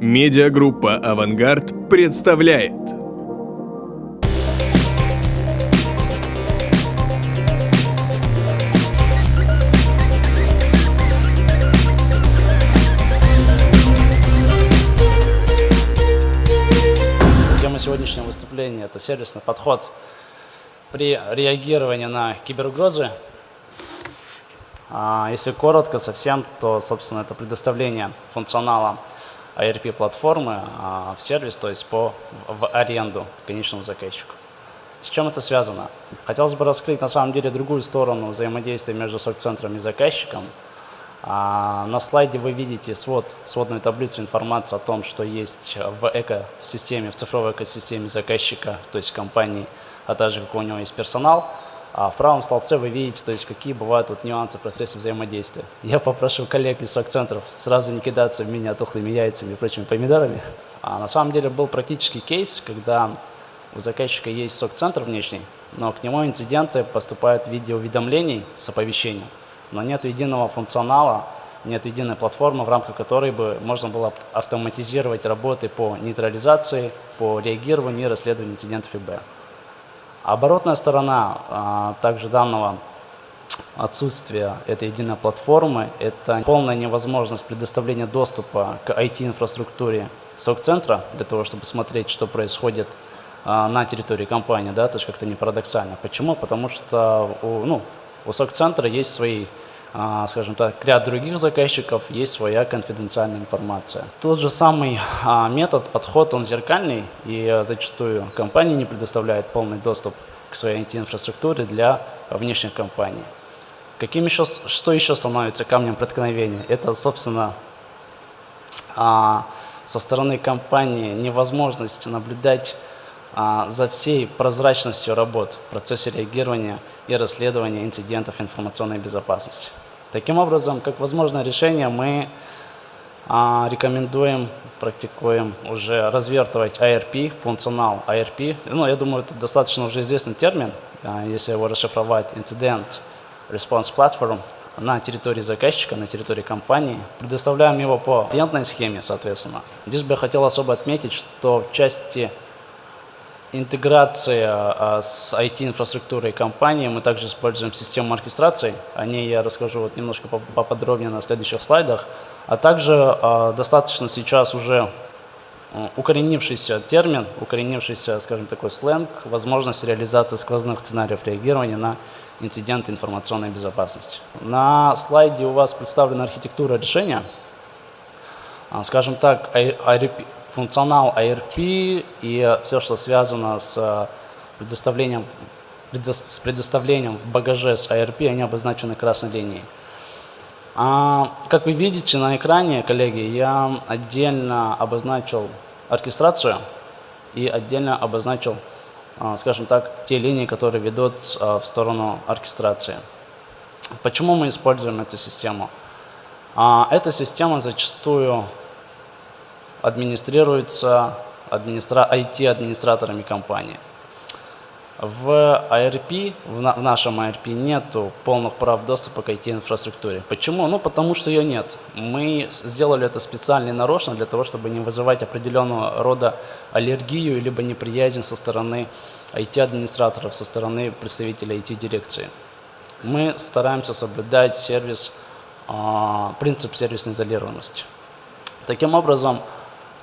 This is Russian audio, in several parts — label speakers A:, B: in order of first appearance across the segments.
A: Медиагруппа «Авангард» представляет
B: Тема сегодняшнего выступления – это сервисный подход при реагировании на киберугрозы. А Если коротко совсем, то, собственно, это предоставление функционала ARP-платформы а, в сервис, то есть по, в аренду конечному заказчику. С чем это связано? Хотелось бы раскрыть на самом деле другую сторону взаимодействия между сок-центром и заказчиком. А, на слайде вы видите свод, сводную таблицу информации о том, что есть в экосистеме, в цифровой экосистеме заказчика, то есть компании, а также какой у него есть персонал. А в правом столбце вы видите, то есть какие бывают вот нюансы в процессе взаимодействия. Я попрошу коллег из сок-центров сразу не кидаться в меня тухлыми яйцами и прочими помидорами. А на самом деле был практический кейс, когда у заказчика есть сок-центр внешний, но к нему инциденты поступают в виде уведомлений с оповещением, но нет единого функционала, нет единой платформы, в рамках которой бы можно было автоматизировать работы по нейтрализации, по реагированию и расследованию инцидентов ИБ. Оборотная сторона а, также данного отсутствия этой единой платформы – это полная невозможность предоставления доступа к IT-инфраструктуре СОК-центра для того, чтобы смотреть, что происходит а, на территории компании, да, то есть как-то не парадоксально. Почему? Потому что у, ну, у СОК-центра есть свои скажем так, ряд других заказчиков, есть своя конфиденциальная информация. Тот же самый а, метод, подход, он зеркальный, и зачастую компании не предоставляют полный доступ к своей IT-инфраструктуре для внешних компаний. Каким еще, что еще становится камнем преткновения? Это, собственно, а, со стороны компании невозможность наблюдать за всей прозрачностью работ в процессе реагирования и расследования инцидентов информационной безопасности. Таким образом, как возможное решение, мы а, рекомендуем, практикуем уже развертывать ARP, функционал ARP. Ну, я думаю, это достаточно уже известный термин, а, если его расшифровать, Incident Response Platform на территории заказчика, на территории компании. Предоставляем его по клиентной схеме, соответственно. Здесь бы я хотел особо отметить, что в части интеграция а, с IT-инфраструктурой компании. Мы также используем систему оркестрации. О ней я расскажу вот немножко поподробнее на следующих слайдах. А также а, достаточно сейчас уже укоренившийся термин, укоренившийся, скажем, такой сленг, возможность реализации сквозных сценариев реагирования на инциденты информационной безопасности. На слайде у вас представлена архитектура решения. А, скажем так, функционал ARP и все, что связано с э, предоставлением, с предоставлением в багаже с ARP, они обозначены красной линией. А, как вы видите на экране, коллеги, я отдельно обозначил оркестрацию и отдельно обозначил, а, скажем так, те линии, которые ведут а, в сторону оркестрации. Почему мы используем эту систему? Эта система зачастую администрируется администра... IT-администраторами компании. В ARP, в, на... в нашем ARP нету полных прав доступа к IT-инфраструктуре. Почему? Ну, потому что ее нет. Мы сделали это специально и нарочно для того, чтобы не вызывать определенного рода аллергию либо неприязнь со стороны IT-администраторов, со стороны представителей IT-дирекции. Мы стараемся соблюдать сервис, э, принцип сервисной изолированности. Таким образом,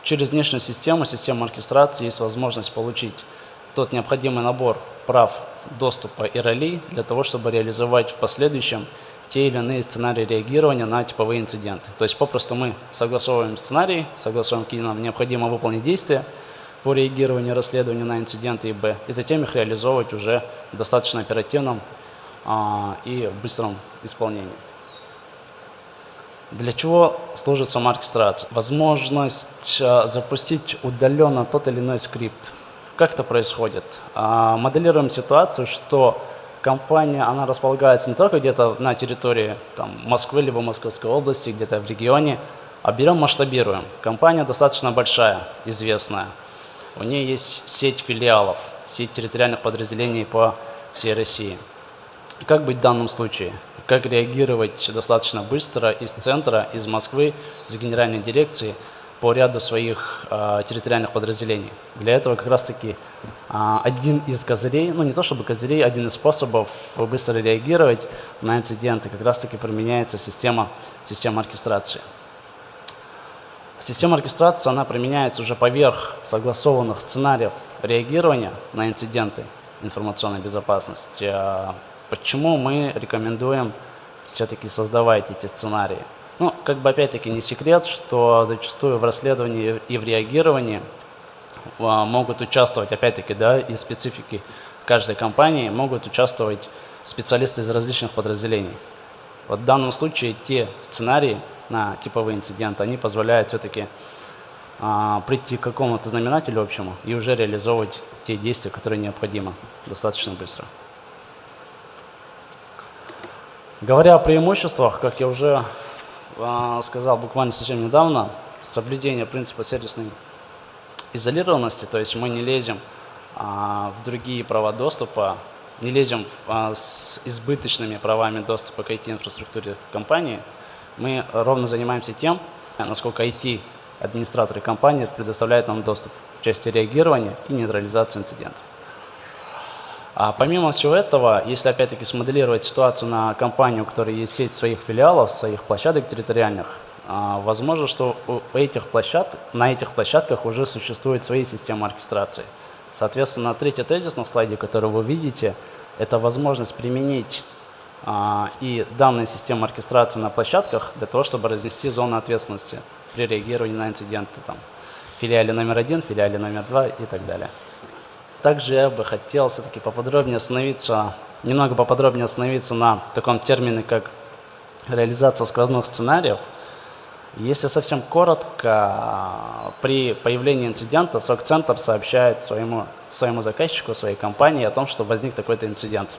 B: Через внешнюю систему, систему оркестрации есть возможность получить тот необходимый набор прав доступа и ролей для того, чтобы реализовать в последующем те или иные сценарии реагирования на типовые инциденты. То есть попросту мы согласовываем сценарий, согласовываем, какие нам необходимо выполнить действия по реагированию и расследованию на инциденты ИБ, и затем их реализовывать уже в достаточно оперативном а, и быстром исполнении. Для чего служит оркестрация? Возможность а, запустить удаленно тот или иной скрипт. Как это происходит? А, моделируем ситуацию, что компания, она располагается не только где-то на территории там, Москвы, либо Московской области, где-то в регионе, а берем, масштабируем. Компания достаточно большая, известная. У нее есть сеть филиалов, сеть территориальных подразделений по всей России. Как быть в данном случае? Как реагировать достаточно быстро из центра, из Москвы, из генеральной дирекции по ряду своих э, территориальных подразделений. Для этого как раз-таки э, один из козырей, ну не то чтобы козырей, один из способов быстро реагировать на инциденты как раз-таки применяется система, система оркестрации. Система оркестрации, она применяется уже поверх согласованных сценариев реагирования на инциденты информационной безопасности. Почему мы рекомендуем все-таки создавать эти сценарии? Ну, как бы опять-таки не секрет, что зачастую в расследовании и в реагировании а, могут участвовать, опять-таки, да, из специфики каждой компании могут участвовать специалисты из различных подразделений. Вот в данном случае те сценарии на типовые инциденты, они позволяют все-таки а, прийти к какому-то знаменателю общему и уже реализовывать те действия, которые необходимы достаточно быстро. Говоря о преимуществах, как я уже э, сказал буквально совсем недавно, соблюдение принципа сервисной изолированности, то есть мы не лезем э, в другие права доступа, не лезем э, с избыточными правами доступа к IT-инфраструктуре компании, мы ровно занимаемся тем, насколько IT-администраторы компании предоставляют нам доступ в части реагирования и нейтрализации инцидентов. А помимо всего этого, если опять-таки смоделировать ситуацию на компанию, у которой есть сеть своих филиалов, своих площадок территориальных, а, возможно, что у этих площадок, на этих площадках уже существует свои системы оркестрации. Соответственно, третий тезис на слайде, который вы видите, это возможность применить а, и данные системы оркестрации на площадках для того, чтобы разнести зону ответственности при реагировании на инциденты. Там, филиале номер один, филиале номер два и так далее. Также я бы хотел все-таки поподробнее остановиться, немного поподробнее остановиться на таком термине, как реализация сквозных сценариев. Если совсем коротко, при появлении инцидента СОК-центр сообщает своему, своему заказчику, своей компании о том, что возник такой-то инцидент.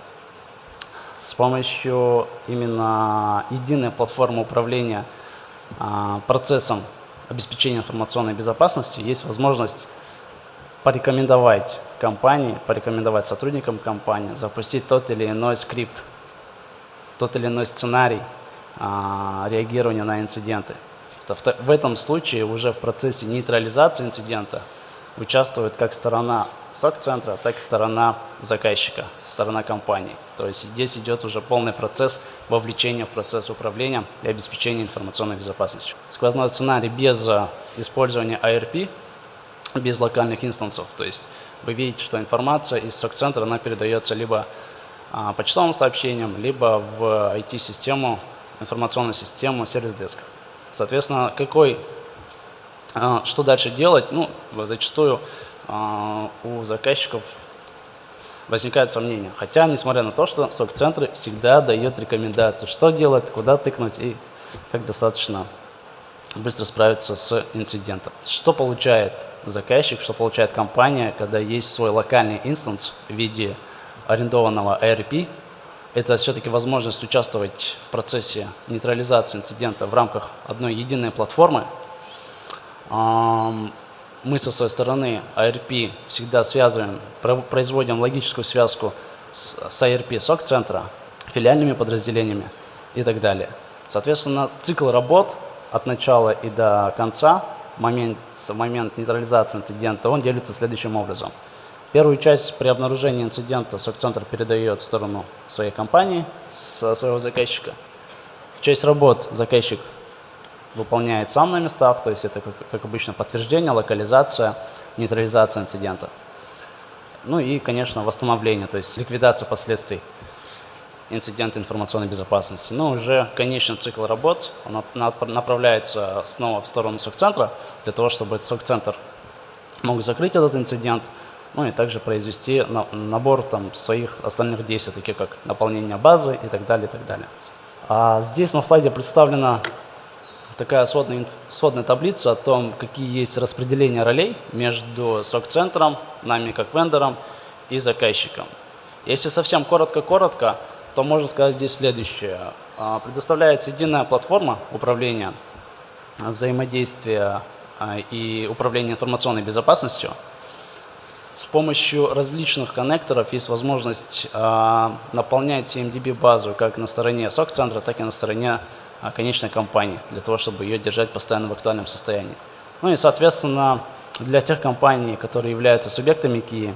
B: С помощью именно единой платформы управления а, процессом обеспечения информационной безопасности есть возможность порекомендовать компании, порекомендовать сотрудникам компании запустить тот или иной скрипт, тот или иной сценарий а, реагирования на инциденты. В этом случае уже в процессе нейтрализации инцидента участвует как сторона СОК-центра, так и сторона заказчика, сторона компании. То есть здесь идет уже полный процесс вовлечения в процесс управления и обеспечения информационной безопасностью. Сквозной сценарий без использования ARP без локальных инстансов. То есть вы видите, что информация из сок-центра она передается либо а, почтовым сообщением, либо в IT-систему, информационную систему сервис-деск. Соответственно, какой, а, что дальше делать? Ну, зачастую а, у заказчиков возникает сомнение. Хотя, несмотря на то, что сок-центры всегда дают рекомендации, что делать, куда тыкнуть и как достаточно быстро справиться с инцидентом. Что получает заказчик, что получает компания, когда есть свой локальный инстанс в виде арендованного ERP, это все-таки возможность участвовать в процессе нейтрализации инцидента в рамках одной единой платформы. Мы со своей стороны ARP всегда связываем, производим логическую связку с ARP SOC-центра, филиальными подразделениями и так далее. Соответственно, цикл работ от начала и до конца момент, момент нейтрализации инцидента, он делится следующим образом. Первую часть при обнаружении инцидента СОК-центр передает в сторону своей компании, своего заказчика. Часть работ заказчик выполняет сам на местах, то есть это, как, как обычно, подтверждение, локализация, нейтрализация инцидента. Ну и, конечно, восстановление, то есть ликвидация последствий инцидент информационной безопасности. Но уже конечный цикл работ направляется снова в сторону СОК-центра, для того, чтобы СОК-центр мог закрыть этот инцидент, ну и также произвести набор там, своих остальных действий, таких как наполнение базы и так далее, и так далее. А здесь на слайде представлена такая сводная, сводная таблица о том, какие есть распределения ролей между СОК-центром, нами как вендором и заказчиком. Если совсем коротко-коротко, то можно сказать здесь следующее. А, предоставляется единая платформа управления взаимодействия а, и управления информационной безопасностью. С помощью различных коннекторов есть возможность а, наполнять CMDB базу как на стороне SOC-центра, так и на стороне конечной компании, для того, чтобы ее держать постоянно в актуальном состоянии. Ну и, соответственно, для тех компаний, которые являются субъектами КИИ,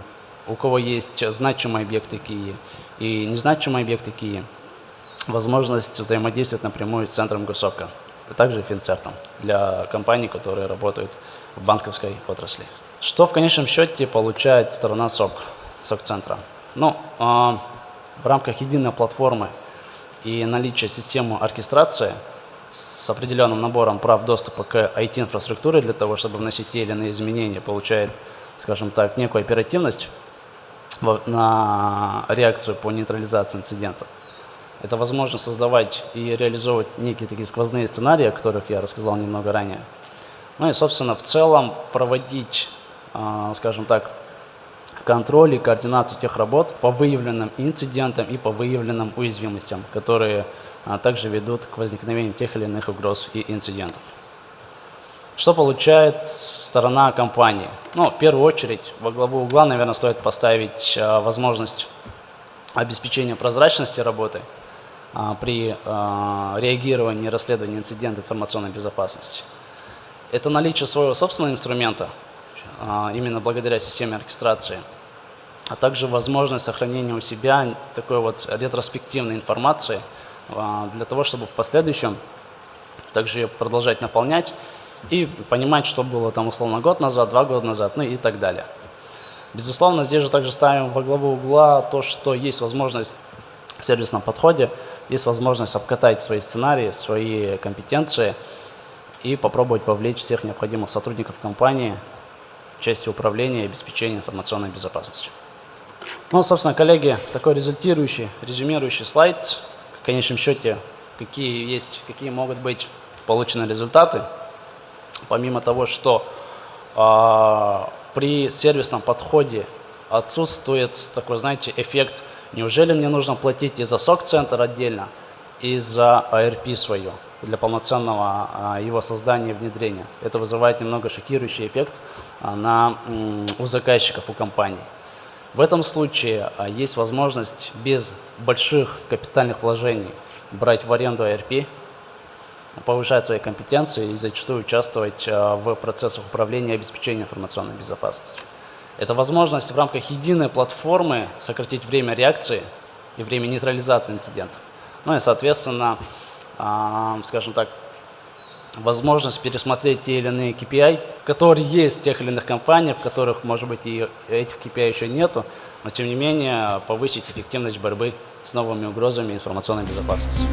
B: у кого есть значимые объекты КИИ и незначимые объекты КИИ, возможность взаимодействовать напрямую с центром госсока, а также финцертом для компаний, которые работают в банковской отрасли. Что в конечном счете получает сторона СОК, СОК-центра? Ну, э, в рамках единой платформы и наличия системы оркестрации с определенным набором прав доступа к IT-инфраструктуре для того, чтобы вносить те или иные изменения, получает, скажем так, некую оперативность на реакцию по нейтрализации инцидента. Это возможно создавать и реализовывать некие такие сквозные сценарии, о которых я рассказал немного ранее. Ну и, собственно, в целом проводить, а, скажем так, контроль и координацию тех работ по выявленным инцидентам и по выявленным уязвимостям, которые а, также ведут к возникновению тех или иных угроз и инцидентов. Что получает сторона компании? Ну, в первую очередь, во главу угла, наверное, стоит поставить а, возможность обеспечения прозрачности работы а, при реагировании и расследовании инцидента информационной безопасности. Это наличие своего собственного инструмента, именно благодаря системе оркестрации, а также возможность сохранения у себя такой вот ретроспективной информации – для того, чтобы в последующем также продолжать наполнять и понимать, что было там условно год назад, два года назад, ну и так далее. Безусловно, здесь же также ставим во главу угла то, что есть возможность в сервисном подходе, есть возможность обкатать свои сценарии, свои компетенции и попробовать вовлечь всех необходимых сотрудников компании в части управления и обеспечения информационной безопасности. Ну, собственно, коллеги, такой результирующий, резюмирующий слайд в конечном счете, какие есть, какие могут быть получены результаты, помимо того, что э, при сервисном подходе отсутствует такой, знаете, эффект, неужели мне нужно платить и за сок-центр отдельно, и за ARP свою для полноценного а, его создания и внедрения. Это вызывает немного шокирующий эффект а, на, у заказчиков, у компаний. В этом случае а, есть возможность без больших капитальных вложений брать в аренду ARP, повышать свои компетенции и зачастую участвовать а, в процессах управления и обеспечения информационной безопасности. Это возможность в рамках единой платформы сократить время реакции и время нейтрализации инцидентов. Ну и, соответственно, а, скажем так, возможность пересмотреть те или иные KPI, которые есть в тех или иных компаниях, в которых, может быть, и этих KPI еще нету, но тем не менее повысить эффективность борьбы с новыми угрозами информационной безопасности.